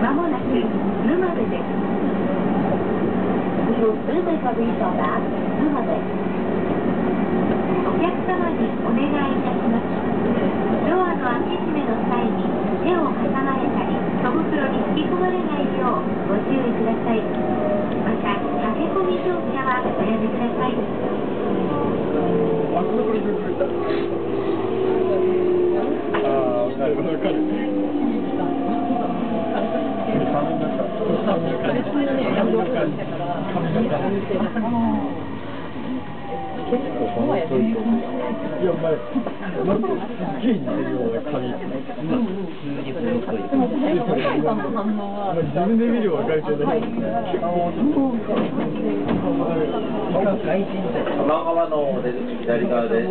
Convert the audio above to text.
まもなく沼部です。We will soon make a reach on that 沼部。お客様にお願いいたします。ドアの開け閉めの際に手を挟まれたり、戸袋に引き込まれないようご注意ください。また、駆け込み乗車はおやめください。ああ、わかるわかる。結いや、お前、なんかすげえ似てるよ、俺、髪。自分で見ればわかるけど、結構。玉川のお出口左側で